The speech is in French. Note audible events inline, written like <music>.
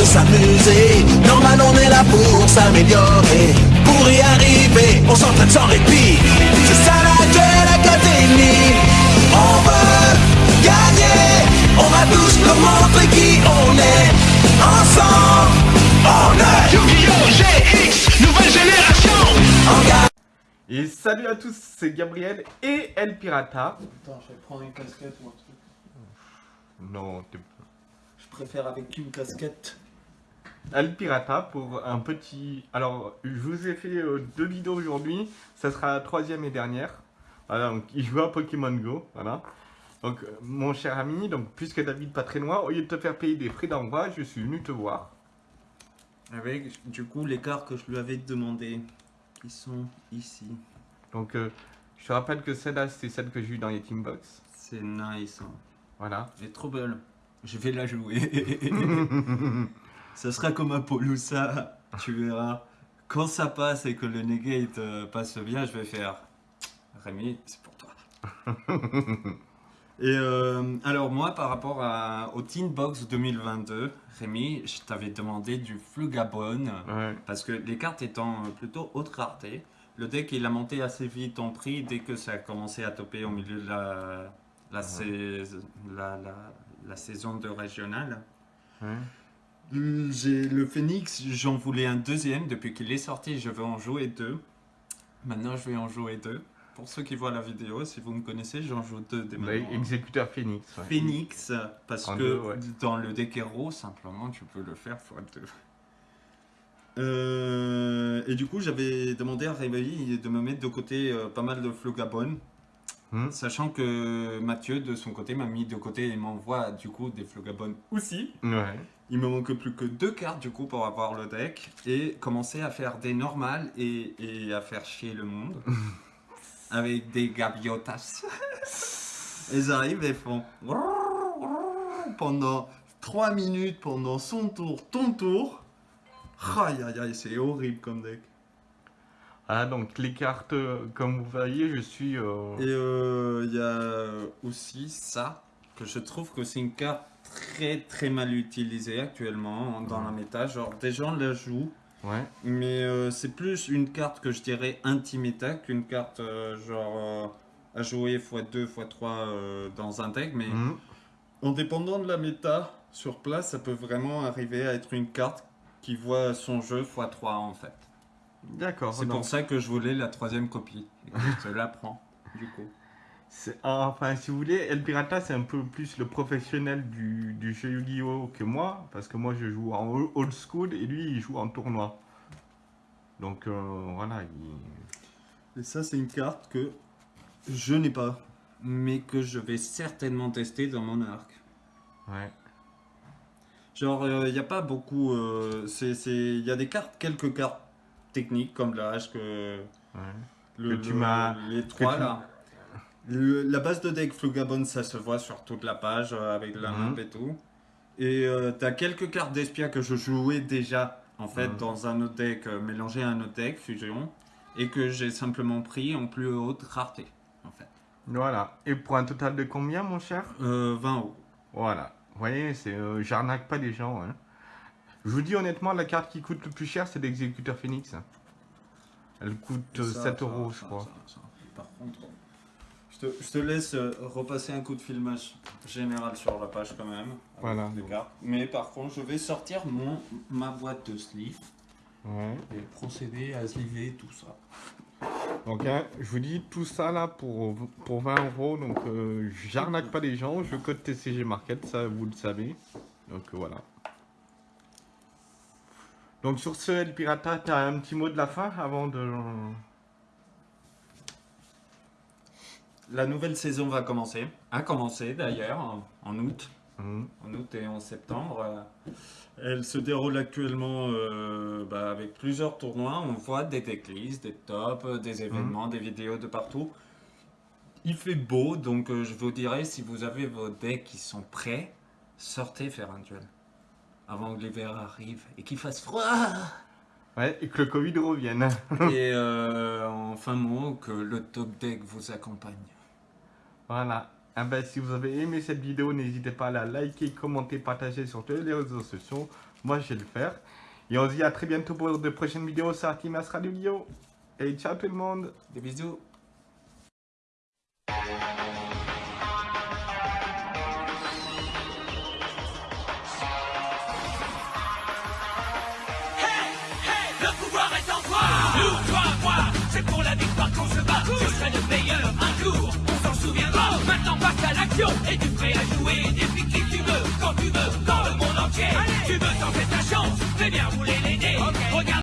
de s'amuser. Normal, on est là pour s'améliorer. Pour y arriver, on s'entraîne sans répit. C'est ça la Duel Academy. On veut gagner. On va tous nous montrer qui on est. Ensemble, on est Yu-Gi-Oh! GX, nouvelle génération. Et salut à tous, c'est Gabriel et El Pirata. Attends, je vais prendre une casquette ou un truc. Non, t'es Je préfère avec une casquette. El Pirata pour un petit... Alors, je vous ai fait euh, deux vidéos aujourd'hui, ça sera la troisième et dernière. Voilà, donc il joue à Pokémon Go, voilà. Donc, euh, mon cher ami, donc puisque David pas très loin, au lieu de te faire payer des frais d'envoi, je suis venu te voir. Avec, du coup, les cartes que je lui avais demandé, qui sont ici. Donc, euh, je te rappelle que celle-là, c'est celle que j'ai eue dans les Teambox. C'est nice. hein. Voilà. Elle est trop belle. Je vais la jouer. <laughs> <laughs> ça sera comme un Polusa, tu verras. Quand ça passe et que le negate euh, passe bien, je vais faire Rémi, c'est pour toi. <laughs> et euh, alors moi, par rapport à, au Teen Box 2022, Rémi, je t'avais demandé du Flugabon. Ouais. Parce que les cartes étant euh, plutôt haute rareté, le deck il a monté assez vite en prix dès que ça a commencé à toper au milieu de la, la, sais- la, la- la saison de régional. Ouais. J'ai le Phoenix, j'en voulais un deuxième depuis qu'il est sorti, je veux en jouer deux. Maintenant je vais en jouer deux. Pour ceux qui voient la vidéo, si vous me connaissez, j'en joue deux dès Ouais, maintenant. Exécuteur Phoenix. ouais. Phoenix, parce En que deux, ouais. dans le deck héros, simplement, tu peux le faire x2. Euh, et du coup, j'avais demandé à Réveil de me mettre de côté euh, pas mal de Flogabon, Hmm. sachant que Mathieu, de son côté, m'a mis de côté et m'envoie du coup des Flogabon aussi. Ouais. Il me manque plus que deux cartes du coup pour avoir le deck et commencer à faire des normales et, et à faire chier le monde <laughs> avec des gabiotas. <laughs> Ils arrivent et font pendant 3 minutes, pendant son tour, ton tour. Aïe aïe aïe, c'est horrible comme deck. Ah, donc les cartes, euh, comme vous voyez, je suis... euh, Et euh, il y a aussi ça, que je trouve que c'est une carte très très mal utilisée actuellement dans la méta. Genre, des gens la jouent, Ouais. mais euh, c'est plus une carte que je dirais anti-méta qu'une carte euh, genre euh, à jouer x2, x3 euh, dans un deck. Mais Hmm. en dépendant de la méta, sur place, ça peut vraiment arriver à être une carte qui voit son jeu x3 en fait. D'accord. C'est pour ça que je voulais la troisième copie. Et que je te la prends, du coup. C'est- Enfin, si vous voulez, El Pirata, c'est un peu plus le professionnel du, du jeu Yu-Gi-Oh! que moi, parce que moi, je joue en old school et lui, il joue en tournoi. Donc, euh, voilà. il- Et ça, c'est une carte que je n'ai pas, mais que je vais certainement tester dans mon arc. Ouais. Genre, il n'y a pas beaucoup. euh, Il y a des cartes, quelques cartes techniques comme l'âge que. Ouais. Le, Que tu m'as- Les trois tu- là. Le- la base de deck Flugabon, ça se voit sur toute la page euh, avec la Mhm. map et tout. Et euh, t'as quelques cartes d'Espia que je jouais déjà en fait Mhm. dans un autre deck, euh, mélangé à un autre deck, fusion, et que j'ai simplement pris en plus haute rareté en fait. Voilà. Et pour un total de combien, mon cher? Euh, 20 euros. Voilà. Vous voyez, c'est, j'arnaque pas les gens. hein. Je vous dis honnêtement, la carte qui coûte le plus cher, c'est l'exécuteur Phoenix. Elle coûte euh, Ça, 7 ça, euros, je crois. ça, ça. Par contre, je te, je te laisse euh, repasser un coup de filmage général sur la page quand même. Voilà. les cartes. Mais par contre, je vais sortir mon, ma boîte de sleeve Ouais. et procéder à sliver tout ça. Donc, hein, je vous dis tout ça là pour, pour 20 euros. Donc, euh, j'arnaque pas les gens. Je code TCG Market, ça vous le savez. Donc, euh, voilà. Donc, sur ce, El Pirata, tu as un petit mot de la fin avant de. La nouvelle saison va commencer. A commencé d'ailleurs en, en août. Hum, En août et en septembre. Elle se déroule actuellement euh, bah, avec plusieurs tournois. On voit des decklists, des tops, des événements, des vidéos de partout. Il fait beau, donc euh, je vous dirais, si vous avez vos decks qui sont prêts, sortez faire un duel. Avant que l'hiver arrive et qu'il fasse froid. Ouais, et que le Covid revienne. et euh, en fin mot, que le top deck vous accompagne. Voilà. Ah ben, si vous avez aimé cette vidéo, n'hésitez pas à la liker, commenter, partager sur tous les réseaux sociaux. Moi, je vais le faire. Et on se dit à très bientôt pour de prochaines vidéos sur Artimas Radio. Et ciao tout le monde Des bisous. Le pouvoir est en toi Nous, toi, moi C'est pour la victoire qu'on se bat Je serai le meilleur jouer des qui tu veux, quand tu veux, dans le monde entier. Tu veux t'en faire